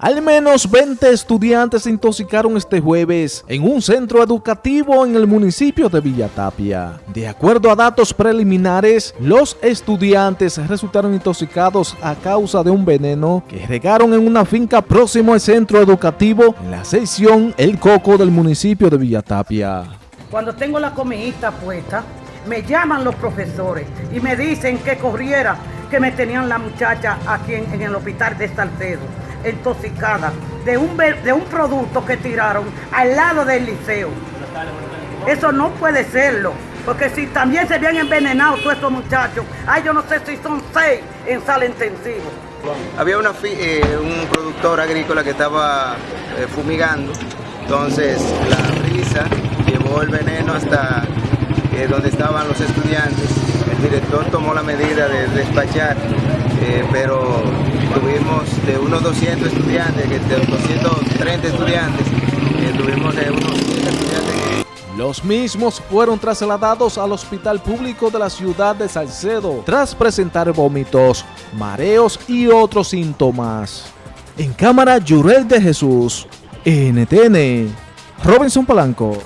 Al menos 20 estudiantes se intoxicaron este jueves en un centro educativo en el municipio de Villatapia. De acuerdo a datos preliminares, los estudiantes resultaron intoxicados a causa de un veneno que regaron en una finca próximo al centro educativo en la sección El Coco del municipio de Villatapia. Cuando tengo la comidita puesta, me llaman los profesores y me dicen que corriera, que me tenían la muchacha aquí en, en el hospital de Salcedo intoxicada de un, de un producto que tiraron al lado del liceo. Eso no puede serlo, porque si también se habían envenenado todos estos muchachos, ay, yo no sé si son seis en sala intensiva. Había una, eh, un productor agrícola que estaba eh, fumigando, entonces la brisa llevó el veneno hasta eh, donde estaban los estudiantes. El director tomó la medida de despachar, pero unos 200 estudiantes, de 230 estudiantes, tuvimos de unos estudiantes. Los mismos fueron trasladados al hospital público de la ciudad de Salcedo tras presentar vómitos, mareos y otros síntomas. En cámara, Jurel de Jesús, NTN, Robinson Palanco.